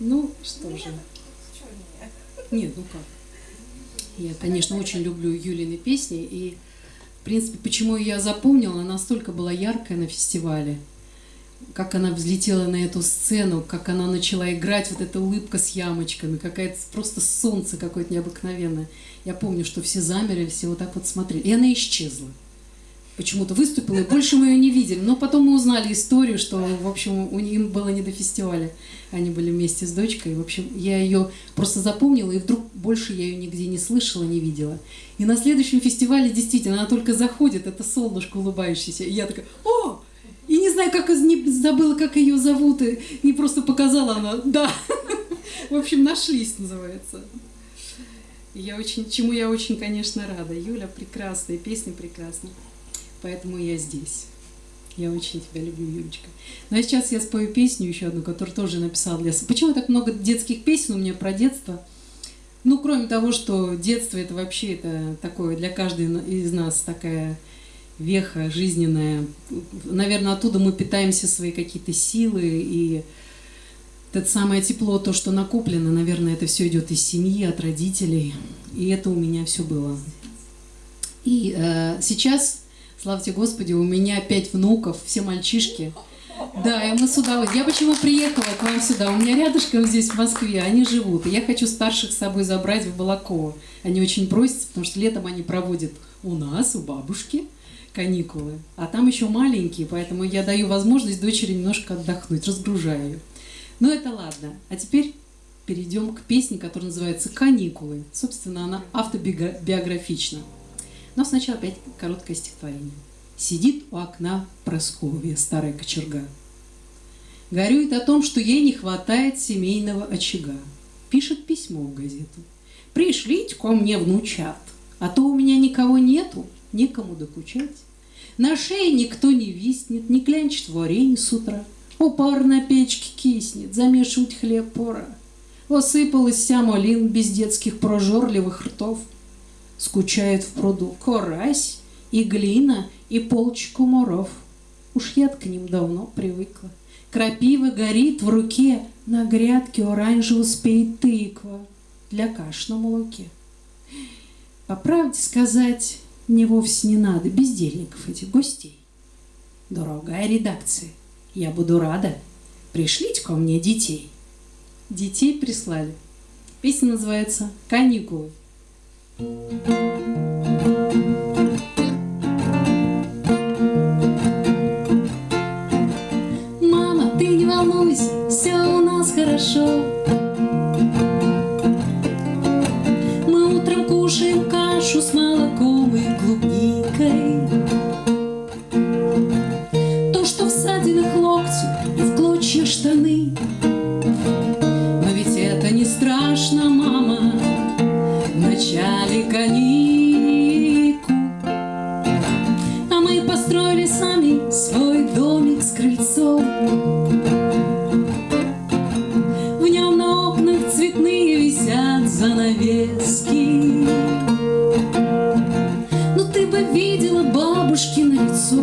Ну, что же. Нет, ну как. Я, конечно, очень люблю Юлины песни, и, в принципе, почему я запомнила, она настолько была яркая на фестивале, как она взлетела на эту сцену, как она начала играть, вот эта улыбка с ямочками, какая-то просто солнце какое-то необыкновенное. Я помню, что все замерли, все вот так вот смотрели, и она исчезла почему-то выступила, и больше мы ее не видели. Но потом мы узнали историю, что, в общем, у них было не до фестиваля. Они были вместе с дочкой. В общем, я ее просто запомнила, и вдруг больше я ее нигде не слышала, не видела. И на следующем фестивале действительно она только заходит, это солнышко улыбающееся. И я такая, о! И не знаю, как не забыла, как ее зовут, и, и просто показала она, да. В общем, нашлись, называется. Я очень, чему я очень, конечно, рада. Юля прекрасная, песня прекрасная поэтому я здесь. Я очень тебя люблю, Юлечка. Ну а сейчас я спою песню еще одну, которую тоже написал для... Почему так много детских песен у меня про детство? Ну, кроме того, что детство это вообще это такое для каждой из нас такая веха жизненная. Наверное, оттуда мы питаемся свои какие-то силы и это самое тепло, то, что накоплено, наверное, это все идет из семьи, от родителей. И это у меня все было. И э, сейчас Славьте Господи, у меня пять внуков, все мальчишки. Да, и мы сюда... Я почему приехала к вам сюда? У меня рядышком здесь, в Москве, они живут. И я хочу старших с собой забрать в Балаково. Они очень просятся, потому что летом они проводят у нас, у бабушки, каникулы. А там еще маленькие, поэтому я даю возможность дочери немножко отдохнуть, разгружаю ее. Но это ладно. А теперь перейдем к песне, которая называется «Каникулы». Собственно, она автобиографична. Но сначала опять короткое стихотворение. Сидит у окна Просковья, старая кочерга. Горюет о том, что ей не хватает семейного очага. Пишет письмо в газету. Пришлите ко мне внучат, а то у меня никого нету, некому докучать. На шее никто не виснет, не клянчит варенье с утра. О, пар на печке киснет, замешивать хлеб пора. Осыпалась вся малин без детских прожорливых ртов — скучает в пруду корась и глина и полчку моров. Уж я к ним давно привыкла. Крапива горит в руке, на грядке оранжево спеет тыква для каш на молоке. По правде сказать, мне вовсе не надо бездельников этих гостей. Дорогая редакция, я буду рада. Пришлите ко мне детей. Детей прислали. Песня называется «Каникулы». Мама, занавески. Но ты бы видела бабушки на лицо,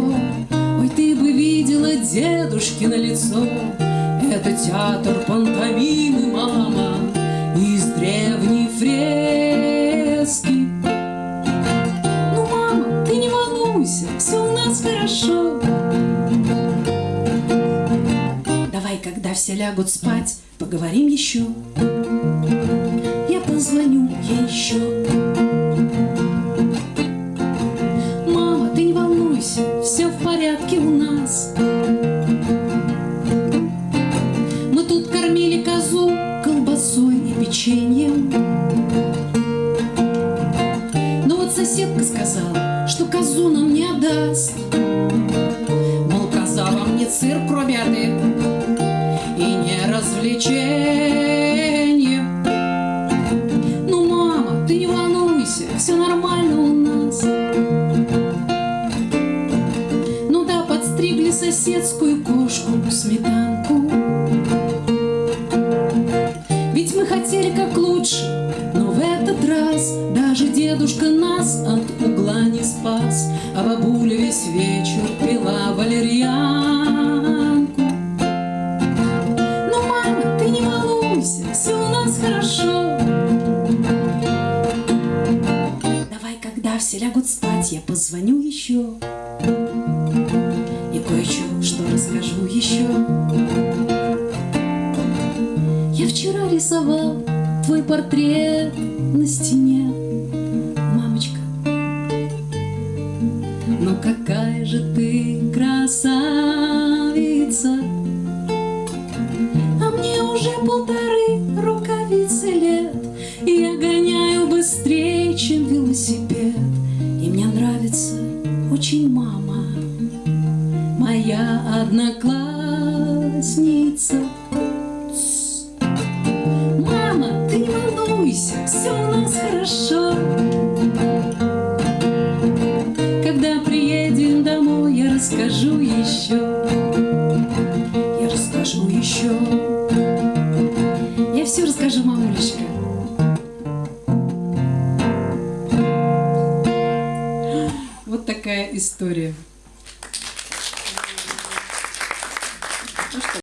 Ой, ты бы видела дедушки на лицо. Это театр пантомимы, мама, из древней фрески. Ну, мама, ты не волнуйся, все у нас хорошо. Давай, когда все лягут спать, поговорим еще. Позвоню еще. Мама, ты не волнуйся, все в порядке у нас. Мы тут кормили козу колбасой и печеньем. соседка сказала, что козу нам не отдаст. Соседскую кошку сметанку. Ведь мы хотели как лучше, но в этот раз даже дедушка нас от угла не спас, А бабуля весь вечер пила валерьянку. Ну, мама, ты не волнуйся, хорошо. Давай, когда все лягут спать, я позвоню еще. Я вчера рисовал твой портрет на стене, мамочка. Ну какая же ты красавица, а мне уже полторы рукавицы лет, и я гоняю быстрее, чем велосипед, и мне нравится очень мама, моя одноклассница. Мамулечка. Вот такая история.